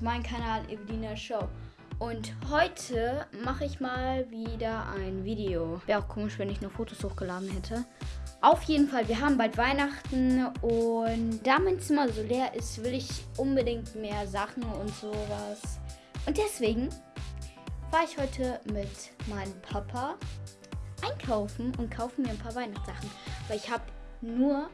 auf meinem Kanal Evelina Show. Und heute mache ich mal wieder ein Video. Wäre auch komisch, wenn ich nur Fotos hochgeladen hätte. Auf jeden Fall, wir haben bald Weihnachten und da mein Zimmer so leer ist, will ich unbedingt mehr Sachen und sowas. Und deswegen fahre ich heute mit meinem Papa einkaufen und kaufe mir ein paar Weihnachtssachen. Weil ich habe nur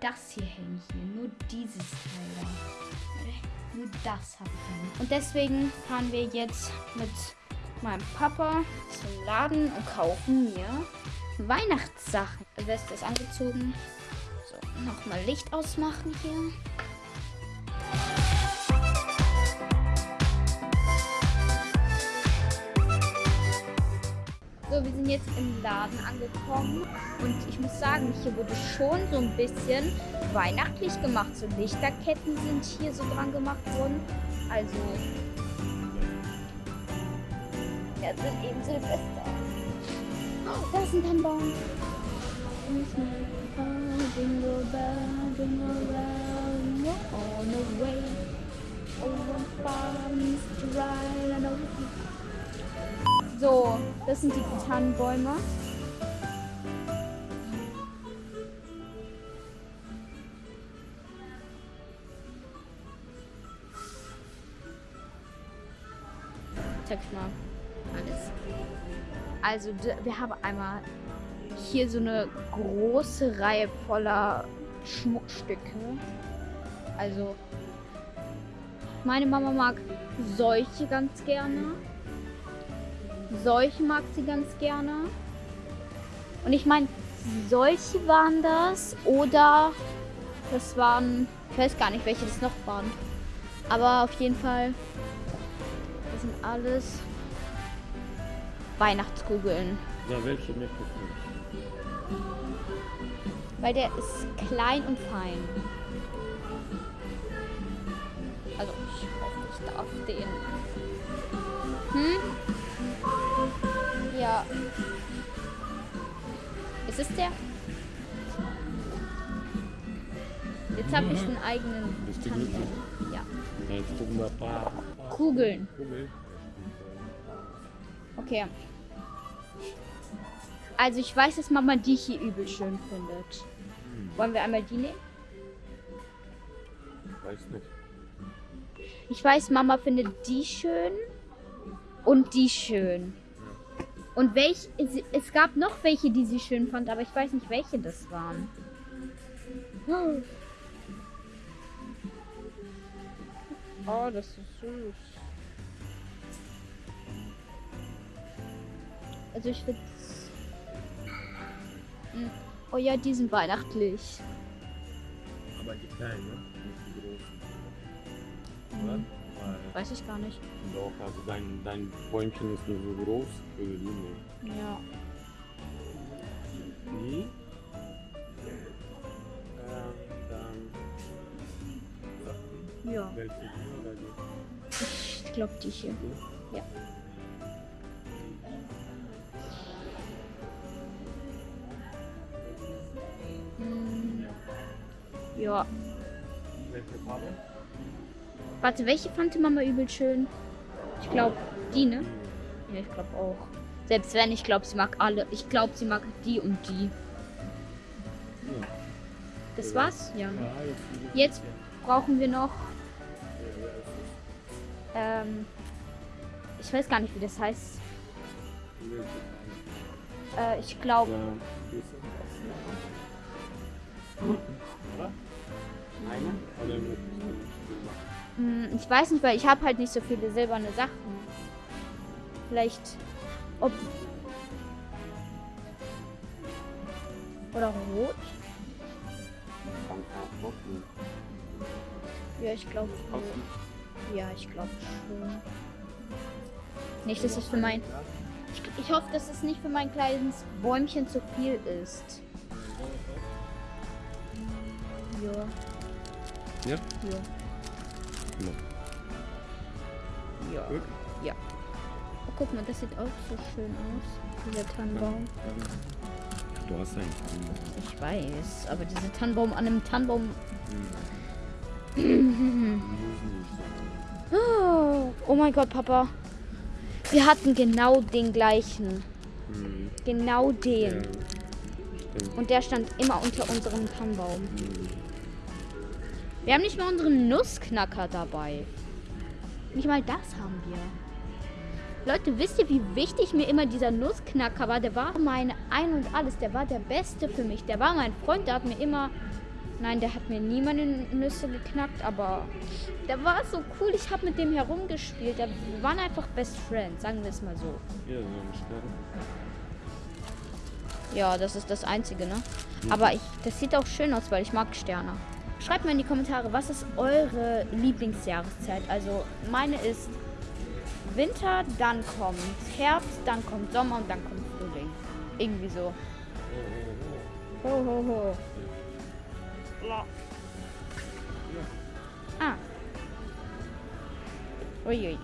das hier hängen hier. Nur dieses Teil da. Nur das habe ich hängen. Und deswegen fahren wir jetzt mit meinem Papa zum Laden und kaufen mir Weihnachtssachen. Weste ist angezogen. So, nochmal Licht ausmachen hier. So, wir sind jetzt im Laden angekommen und ich muss sagen, hier wurde schon so ein bisschen weihnachtlich gemacht. So Lichterketten sind hier so dran gemacht worden. Also, ja, sind eben Silvester. Oh, da ist ein Tannenbaum. On the way. Oh, farms to ride and so, das sind die Tannenbäume. Zeig mal alles. Also, wir haben einmal hier so eine große Reihe voller Schmuckstücke. Also, meine Mama mag solche ganz gerne. Solche mag sie ganz gerne. Und ich meine, solche waren das. Oder das waren, ich weiß gar nicht, welche das noch waren. Aber auf jeden Fall, das sind alles Weihnachtskugeln. Ja, welche möchtest du? Weil der ist klein und fein. Also, ich hoffe, ich darf den. Hm? Ist es der? Jetzt habe ich einen eigenen glücklich? Ja. Kugeln. Kugeln. Okay. Also ich weiß, dass Mama die hier übel schön findet. Wollen wir einmal die nehmen? Weiß nicht. Ich weiß, Mama findet die schön und die schön. Und welch, es, es gab noch welche, die sie schön fand, aber ich weiß nicht, welche das waren. Oh, das ist süß. Also ich finde Oh ja, die sind weihnachtlich. Aber die kleinen, ne? Nicht die großen. Oder? Weiß ich gar nicht. doch, also dein, dein Bäumchen ist nur so groß für die Linie. Ja. Die? Ähm, Ja. welche die oder die? Ich glaube die hier. Ja. Mm, Ja. Welche Farbe? Warte, welche fand Mama übel schön? Ich glaube die, ne? Ja, ich glaube auch. Selbst wenn, ich glaube, sie mag alle. Ich glaube, sie mag die und die. Ja. Das war's? Ja. Jetzt. Brauchen wir noch. Ähm, ich weiß gar nicht, wie das heißt. Äh, ich glaube. Eine? Oder Ich weiß nicht, weil ich habe halt nicht so viele silberne Sachen. Vielleicht ob oder rot? Ja, ich glaube. Außen? Ja, ich glaube schon. Nicht, dass es für mein. Ich, ich hoffe, dass es nicht für mein kleines Bäumchen zu viel ist. Ja. Ja? Ja. Ja. Ja. Gut. Ja. Oh, guck mal, das sieht auch so schön aus. Dieser Tannenbaum. Du hast einen Tannenbaum. Ich weiß, aber dieser Tannenbaum an einem Tannenbaum. Sein. Oh, oh mein Gott, Papa. Wir hatten genau den gleichen. Mhm. Genau den. Ja. Und der stand immer unter unserem Tannenbaum. Mhm. Wir haben nicht mal unseren Nussknacker dabei. Nicht mal das haben wir. Leute, wisst ihr, wie wichtig mir immer dieser Nussknacker war? Der war mein Ein und Alles. Der war der Beste für mich. Der war mein Freund. Der hat mir immer... Nein, der hat mir nie meine Nüsse geknackt, aber der war so cool. Ich habe mit dem herumgespielt. Wir waren einfach Best Friends, sagen wir es mal so. Ja, so ein Stern. Ja, das ist das Einzige, ne? Aber ich, das sieht auch schön aus, weil ich mag Sterne. Schreibt mir in die Kommentare, was ist eure Lieblingsjahreszeit? Also meine ist Winter, dann kommt Herbst, dann kommt Sommer und dann kommt Frühling. Irgendwie so. Ho, ho, ho. Ah. Uiui.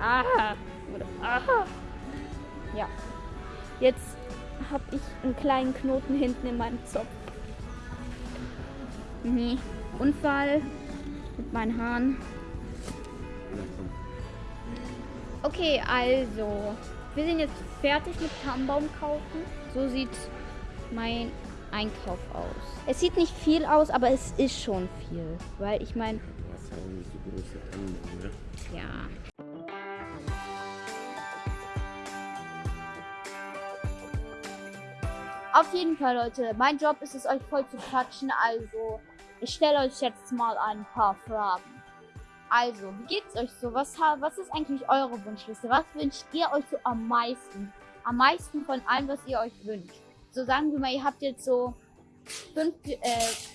Aha. Aha. Ja. Jetzt habe ich einen kleinen Knoten hinten in meinem Zopf. Nee. Unfall mit meinen Haaren. Okay, also. Wir sind jetzt fertig mit Tannenbaum kaufen. So sieht mein Einkauf aus. Es sieht nicht viel aus, aber es ist schon viel. Weil ich meine, Du hast ja auch nicht so große Tannenbaum, ne? ja. Auf jeden Fall, Leute. Mein Job ist es, euch voll zu quatschen. Also, ich stelle euch jetzt mal ein paar Fragen. Also, wie geht's euch so? Was, was ist eigentlich eure Wunschliste? Was wünscht ihr euch so am meisten? Am meisten von allem, was ihr euch wünscht. So sagen wir mal, ihr habt jetzt so fünf, äh,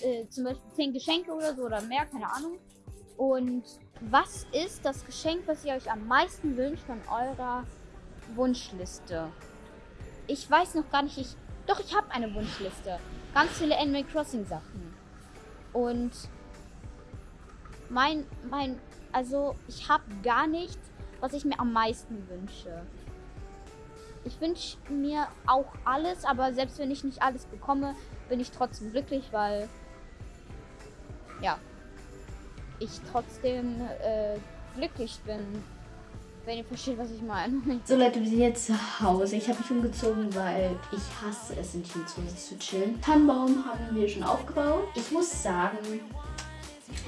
äh, zum Beispiel zehn Geschenke oder so oder mehr, keine Ahnung. Und was ist das Geschenk, was ihr euch am meisten wünscht von eurer Wunschliste? Ich weiß noch gar nicht, ich. Doch, ich habe eine Wunschliste. Ganz viele Animal Crossing Sachen. Und mein, mein, also ich habe gar nichts, was ich mir am meisten wünsche. Ich wünsche mir auch alles, aber selbst wenn ich nicht alles bekomme, bin ich trotzdem glücklich, weil ja, ich trotzdem äh, glücklich bin. Wenn ihr versteht, was ich meine. So Leute, wir sind jetzt zu Hause. Ich habe mich umgezogen, weil ich hasse es, in Team zu Hause zu chillen. Tannenbaum haben wir schon aufgebaut. Ich muss sagen,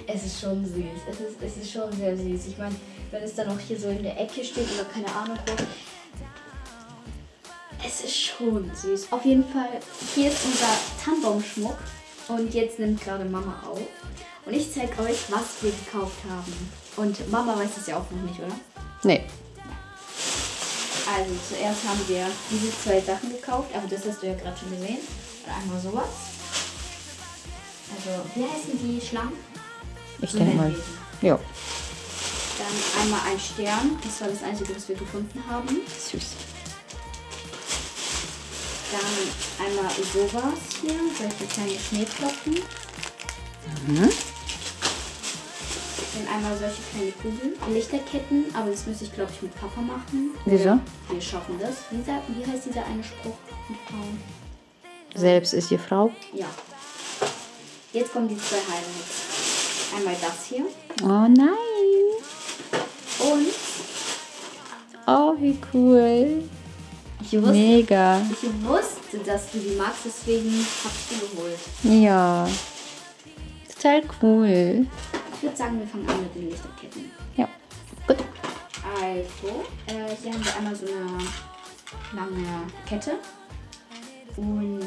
es ist schon süß. Es ist, es ist schon sehr süß. Ich meine, wenn es dann auch hier so in der Ecke steht oder keine Ahnung wo. Es ist schon süß. Auf jeden Fall, hier ist unser Tannenbaumschmuck. Und jetzt nimmt gerade Mama auf. Und ich zeige euch, was wir gekauft haben. Und Mama weiß es ja auch noch nicht, oder? Nee. Also zuerst haben wir diese zwei Sachen gekauft, aber das hast du ja gerade schon gesehen. Und einmal sowas. Also, wie heißen die Schlangen? Ich denke mal. Ja. Dann einmal ein Stern. Das war das einzige, was wir gefunden haben. Süß. Dann einmal sowas hier, solche kleine Schneeflocken. Mhm. Dann einmal solche kleine Kugeln. Lichterketten, aber das müsste ich, glaube ich, mit Papa machen. Wieso? Wir schaffen das. Wie, sagt, wie heißt dieser eine Spruch mit Frauen? Selbst ist die Frau. Ja. Jetzt kommen die zwei Highlights. Einmal das hier. Oh nein. Und Oh, wie cool. ich wusste, Mega. ich wusste, dass du die magst, deswegen hab ich die geholt. Ja. Total cool. Ich würde sagen, wir fangen an mit den Lichterketten. Ja. Gut. Also, äh, hier haben wir einmal so eine lange Kette. Und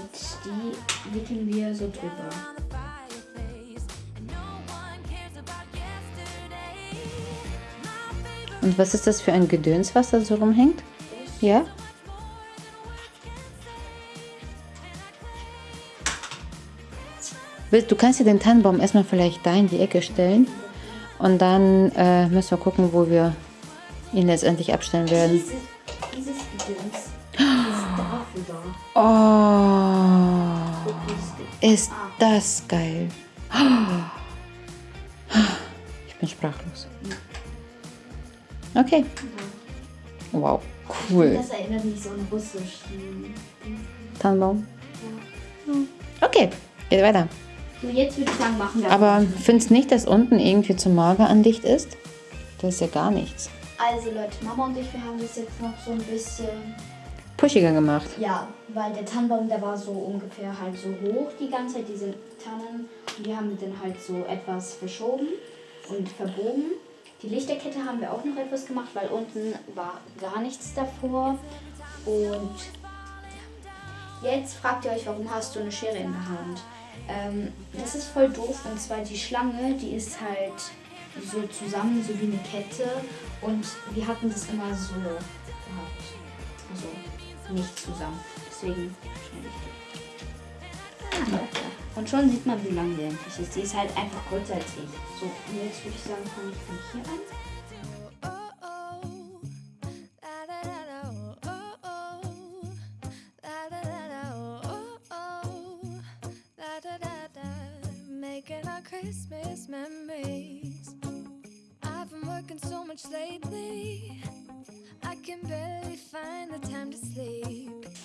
die wickeln wir so drüber. Und was ist das für ein Gedöns, was da so rumhängt? Ja? Du kannst ja den Tannenbaum erstmal vielleicht da in die Ecke stellen. Und dann äh, müssen wir gucken, wo wir ihn letztendlich abstellen werden. Dieses, dieses Gedöns ist dafür da. Oh, ist das geil. Ich bin sprachlos. Okay. Wow, cool. Das erinnert mich so an russischen. Tannenbaum. Okay, geht weiter. So, jetzt würde ich sagen, machen wir Aber findest nicht, dass unten irgendwie zu mager an Dicht ist? Das ist ja gar nichts. Also Leute, Mama und ich, wir haben das jetzt noch so ein bisschen Pushiger gemacht. Ja, weil der Tannenbaum, der war so ungefähr halt so hoch die ganze Zeit, diese Tannen. Und die haben wir dann halt so etwas verschoben und verbogen. Die Lichterkette haben wir auch noch etwas gemacht, weil unten war gar nichts davor. Und jetzt fragt ihr euch, warum hast du eine Schere in der Hand? Ähm, das ist voll doof und zwar die Schlange, die ist halt so zusammen, so wie eine Kette. Und wir hatten das immer so gehabt. Also nicht zusammen. Deswegen die. Ah, Und schon sieht man, wie lang die eigentlich ist. Die ist halt einfach größer als ich. So, und jetzt würde ich sagen, fange ich von hier an.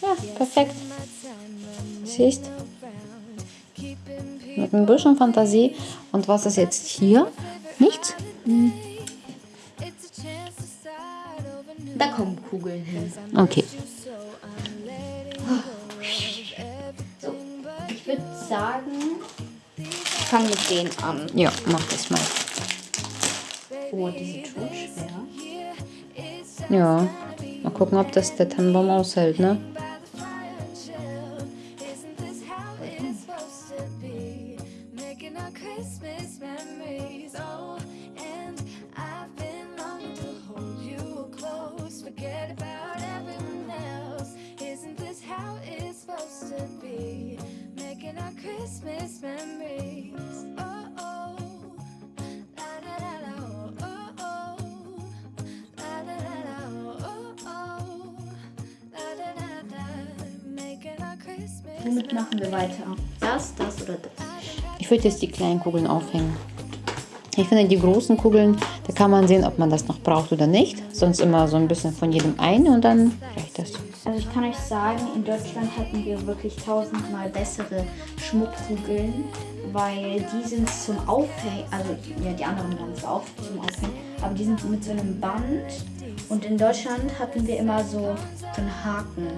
Ja, perfekt. Siehst, mit ein bisschen Fantasie. Und was ist jetzt hier? Nichts? New. Da kommen Kugeln hin. Okay. So ich würde sagen, ich fange mit denen an. Ja, mach das mal. Oh, die sind schon schwer. Ja. Mal gucken, ob das der Tannenbaum aushält, ne? Womit machen wir weiter? Das, das oder das? Ich würde jetzt die kleinen Kugeln aufhängen. Ich finde, die großen Kugeln, da kann man sehen, ob man das noch braucht oder nicht. Sonst immer so ein bisschen von jedem eine und dann reicht das. Also ich kann euch sagen, in Deutschland hatten wir wirklich tausendmal bessere Schmuckkugeln, weil die sind zum Aufhängen, also ja die anderen waren zwar auch zum Aufhängen, aber die sind mit so einem Band und in Deutschland hatten wir immer so, so einen Haken.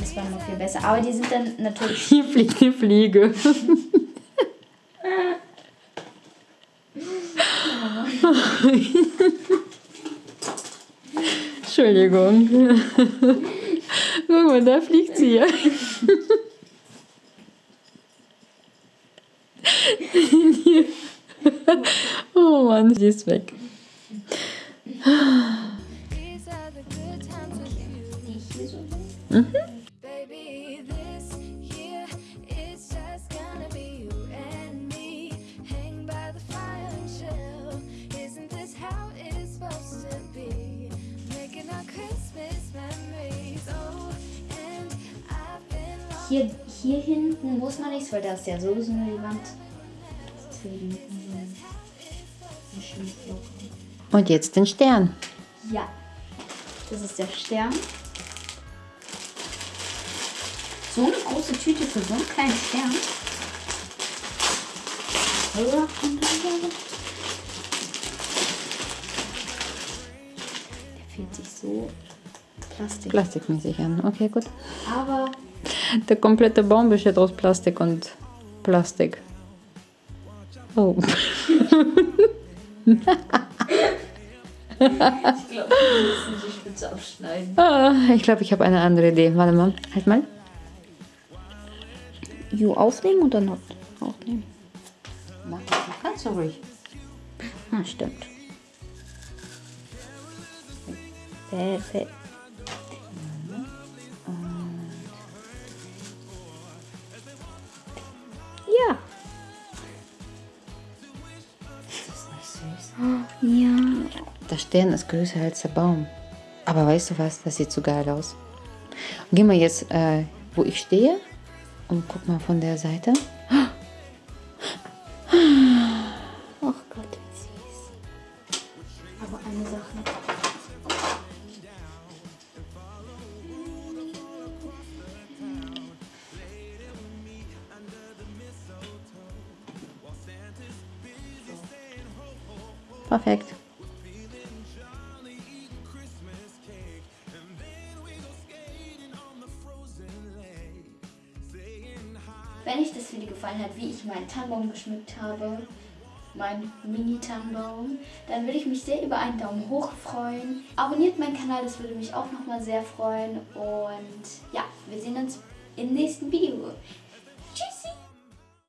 Das war noch viel besser. Aber die sind dann natürlich Hier fliegt eine Fliege. Entschuldigung. Guck mal, da fliegt sie ja. oh Mann, sie ist weg. These Hier, hier hinten muss man nichts, weil da ist ja sowieso nur die Wand. Deswegen Schmuckloch. Und jetzt den Stern. Ja, das ist der Stern. So eine große Tüte für so einen kleinen Stern. Der fühlt sich so Plastik. Plastikmäßig an. Okay, gut. Aber Der komplette Baum besteht aus Plastik und Plastik. Oh. ich glaube, wir müssen die Spitze abschneiden. Ah, ich glaube, ich habe eine andere Idee. Warte mal. Halt mal. Jo, aufnehmen oder not aufnehmen? Mach das ganz so ruhig. Ah, stimmt. Perfekt. Ja. Der Stern ist größer als der Baum. Aber weißt du was? Das sieht so geil aus. Geh mal jetzt, äh, wo ich stehe und guck mal von der Seite. Perfekt. Wenn euch das Video gefallen hat, wie ich meinen Tannenbaum geschmückt habe, meinen Mini-Tannenbaum, dann würde ich mich sehr über einen Daumen hoch freuen. Abonniert meinen Kanal, das würde mich auch nochmal sehr freuen. Und ja, wir sehen uns im nächsten Video.